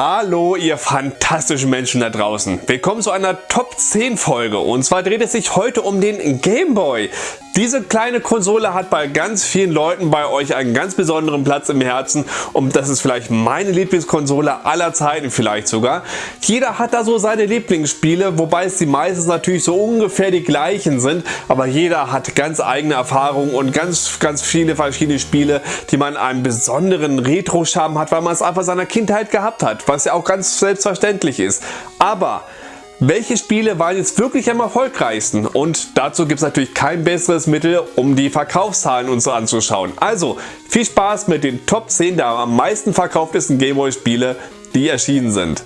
Hallo ihr fantastischen Menschen da draußen. Willkommen zu einer Top 10 Folge und zwar dreht es sich heute um den Game Boy. Diese kleine Konsole hat bei ganz vielen Leuten bei euch einen ganz besonderen Platz im Herzen und das ist vielleicht meine Lieblingskonsole aller Zeiten vielleicht sogar. Jeder hat da so seine Lieblingsspiele, wobei es die meistens natürlich so ungefähr die gleichen sind, aber jeder hat ganz eigene Erfahrungen und ganz ganz viele verschiedene Spiele, die man einen besonderen Retro-Charme hat, weil man es einfach seiner Kindheit gehabt hat was ja auch ganz selbstverständlich ist. Aber welche Spiele waren jetzt wirklich am erfolgreichsten? Und dazu gibt es natürlich kein besseres Mittel, um die Verkaufszahlen uns anzuschauen. Also viel Spaß mit den Top 10 der am meisten verkauftesten Gameboy Spiele, die erschienen sind.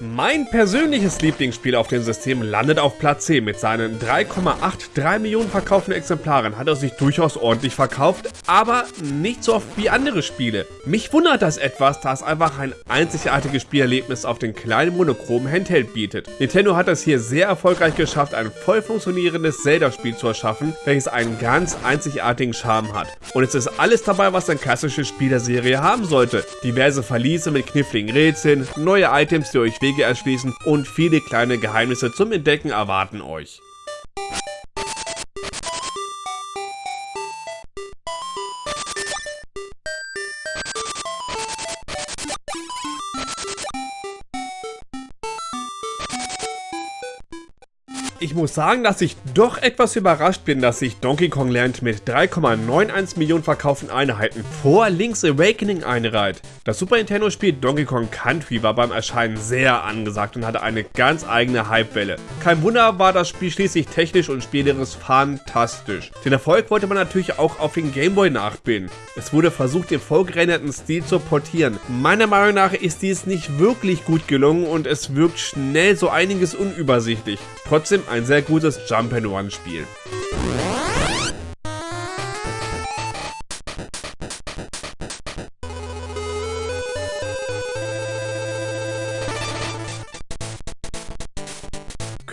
Mein persönliches Lieblingsspiel auf dem System landet auf Platz 10. Mit seinen 3,83 Millionen verkauften Exemplaren hat er sich durchaus ordentlich verkauft, aber nicht so oft wie andere Spiele. Mich wundert das etwas, da es einfach ein einzigartiges Spielerlebnis auf den kleinen monochromen Handheld bietet. Nintendo hat es hier sehr erfolgreich geschafft, ein voll funktionierendes Zelda-Spiel zu erschaffen, welches einen ganz einzigartigen Charme hat. Und es ist alles dabei, was ein klassisches Spiel der Serie haben sollte. Diverse Verliese mit kniffligen Rätseln, neue Items, die euch Wege erschließen und viele kleine Geheimnisse zum Entdecken erwarten euch. Ich muss sagen, dass ich doch etwas überrascht bin, dass sich Donkey Kong Land mit 3,91 Millionen verkauften Einheiten vor Link's Awakening einreiht. Das Super Nintendo Spiel Donkey Kong Country war beim Erscheinen sehr angesagt und hatte eine ganz eigene Hypewelle. Kein Wunder war das Spiel schließlich technisch und spielerisch fantastisch. Den Erfolg wollte man natürlich auch auf den Game Boy nachbilden. Es wurde versucht, den vorgerenderten Stil zu portieren. Meiner Meinung nach ist dies nicht wirklich gut gelungen und es wirkt schnell so einiges unübersichtlich. Trotzdem ein sehr gutes Jump-and-Run Spiel.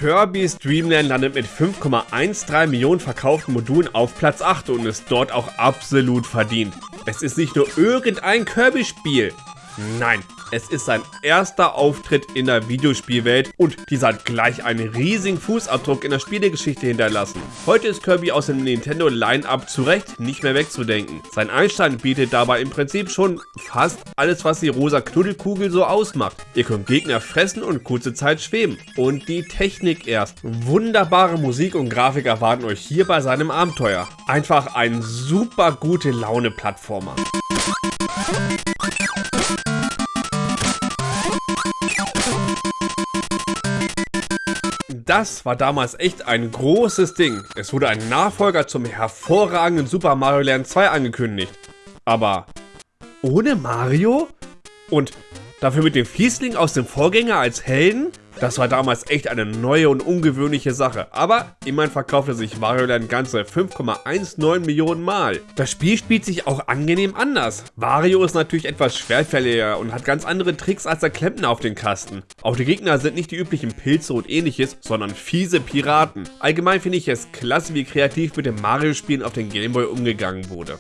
Kirby's Dream Land landet mit 5,13 Millionen verkauften Modulen auf Platz 8 und ist dort auch absolut verdient. Es ist nicht nur irgendein Kirby-Spiel. Nein, es ist sein erster Auftritt in der Videospielwelt und dieser hat gleich einen riesigen Fußabdruck in der Spielegeschichte hinterlassen. Heute ist Kirby aus dem Nintendo Line-Up zu Recht nicht mehr wegzudenken. Sein Einstein bietet dabei im Prinzip schon fast alles, was die rosa Knuddelkugel so ausmacht. Ihr könnt Gegner fressen und kurze Zeit schweben. Und die Technik erst. Wunderbare Musik und Grafik erwarten euch hier bei seinem Abenteuer. Einfach ein super gute Laune Plattformer. Das war damals echt ein großes Ding. Es wurde ein Nachfolger zum hervorragenden Super Mario Land 2 angekündigt. Aber ohne Mario? Und dafür mit dem Fiesling aus dem Vorgänger als Helden? Das war damals echt eine neue und ungewöhnliche Sache, aber immerhin verkaufte sich Wario Land ganze 5,19 Millionen Mal. Das Spiel spielt sich auch angenehm anders. Wario ist natürlich etwas schwerfälliger und hat ganz andere Tricks als der Klempner auf den Kasten. Auch die Gegner sind nicht die üblichen Pilze und ähnliches, sondern fiese Piraten. Allgemein finde ich es klasse, wie kreativ mit den Mario-Spielen auf den Gameboy umgegangen wurde.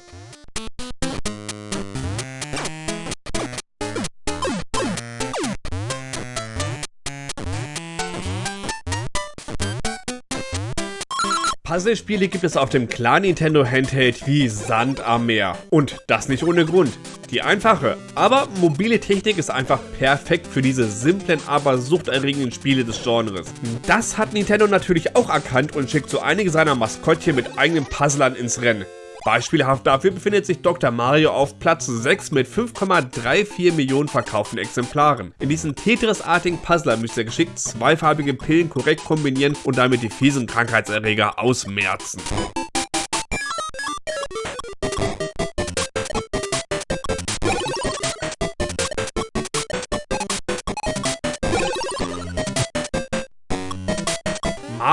Puzzlespiele gibt es auf dem kleinen Nintendo Handheld wie Sand am Meer. Und das nicht ohne Grund. Die einfache, aber mobile Technik ist einfach perfekt für diese simplen, aber suchterregenden Spiele des Genres. Das hat Nintendo natürlich auch erkannt und schickt so einige seiner Maskottchen mit eigenen Puzzlern ins Rennen. Beispielhaft dafür befindet sich Dr. Mario auf Platz 6 mit 5,34 Millionen verkauften Exemplaren. In diesem Tetris-artigen Puzzler müsst ihr geschickt zweifarbige Pillen korrekt kombinieren und damit die fiesen Krankheitserreger ausmerzen.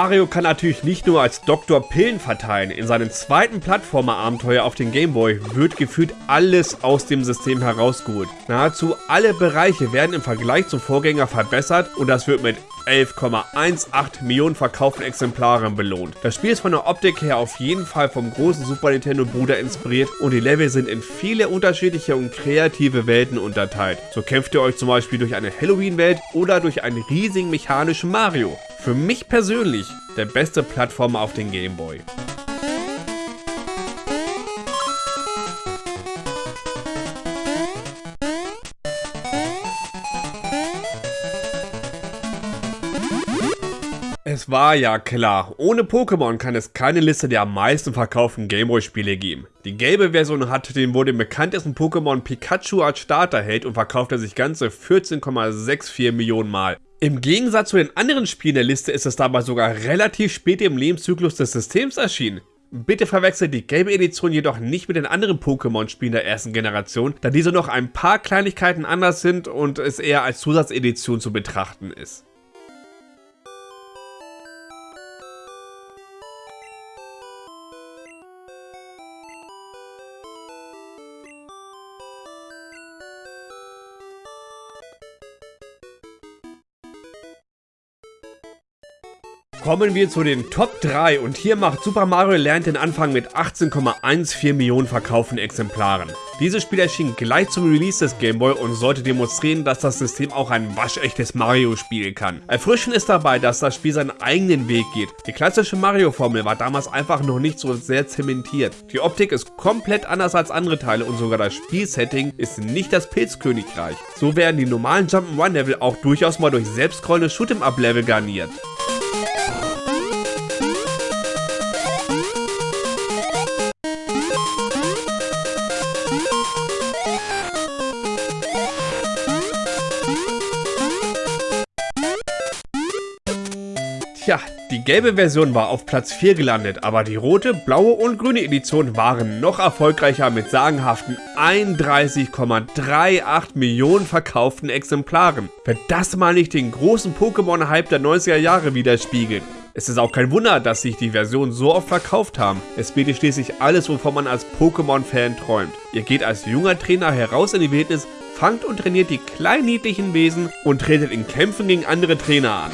Mario kann natürlich nicht nur als Doktor Pillen verteilen. In seinem zweiten Plattformer-Abenteuer auf den Gameboy wird gefühlt alles aus dem System herausgeholt. Nahezu alle Bereiche werden im Vergleich zum Vorgänger verbessert und das wird mit 11,18 Millionen verkauften Exemplaren belohnt. Das Spiel ist von der Optik her auf jeden Fall vom großen Super Nintendo Bruder inspiriert und die Level sind in viele unterschiedliche und kreative Welten unterteilt. So kämpft ihr euch zum Beispiel durch eine Halloween-Welt oder durch einen riesigen mechanischen Mario. Für mich persönlich der beste Plattformer auf den Game war ja klar, ohne Pokémon kann es keine Liste der am meisten verkauften Gameboy-Spiele geben. Die gelbe Version hat den wohl den bekanntesten Pokémon Pikachu als Starterheld und verkaufte sich ganze 14,64 Millionen Mal. Im Gegensatz zu den anderen Spielen der Liste ist es dabei sogar relativ spät im Lebenszyklus des Systems erschienen. Bitte verwechselt die gelbe Edition jedoch nicht mit den anderen Pokémon-Spielen der ersten Generation, da diese noch ein paar Kleinigkeiten anders sind und es eher als Zusatzedition zu betrachten ist. Kommen wir zu den Top 3 und hier macht Super Mario Land den Anfang mit 18,14 Millionen verkauften Exemplaren. Dieses Spiel erschien gleich zum Release des Game Boy und sollte demonstrieren, dass das System auch ein waschechtes Mario spielen kann. Erfrischend ist dabei, dass das Spiel seinen eigenen Weg geht. Die klassische Mario-Formel war damals einfach noch nicht so sehr zementiert. Die Optik ist komplett anders als andere Teile und sogar das Spielsetting ist nicht das Pilzkönigreich. So werden die normalen Jump'n'Run-Level auch durchaus mal durch selbstscrollende Shoot'em-Up-Level garniert. Tja, die gelbe Version war auf Platz 4 gelandet, aber die rote, blaue und grüne Edition waren noch erfolgreicher mit sagenhaften 31,38 Millionen verkauften Exemplaren. Wenn das mal nicht den großen Pokémon-Hype der 90er Jahre widerspiegelt. Es ist auch kein Wunder, dass sich die Versionen so oft verkauft haben. Es bietet schließlich alles, wovon man als Pokémon-Fan träumt. Ihr geht als junger Trainer heraus in die Wildnis, fangt und trainiert die kleinen niedlichen Wesen und tretet in Kämpfen gegen andere Trainer an.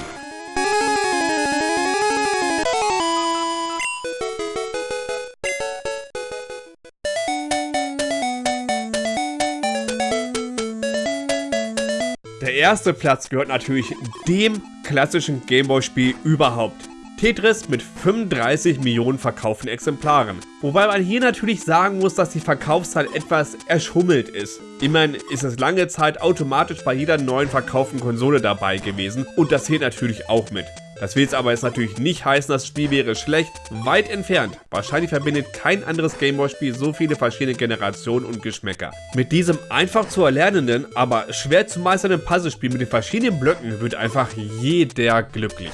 Erste Platz gehört natürlich dem klassischen Gameboy-Spiel überhaupt. Tetris mit 35 Millionen verkauften Exemplaren. Wobei man hier natürlich sagen muss, dass die Verkaufszahl etwas erschummelt ist. Immerhin ist es lange Zeit automatisch bei jeder neuen verkauften Konsole dabei gewesen und das zählt natürlich auch mit. Das will jetzt aber jetzt natürlich nicht heißen, das Spiel wäre schlecht, weit entfernt. Wahrscheinlich verbindet kein anderes Gameboy-Spiel so viele verschiedene Generationen und Geschmäcker. Mit diesem einfach zu erlernenden, aber schwer zu meisternden Puzzlespiel mit den verschiedenen Blöcken wird einfach jeder glücklich.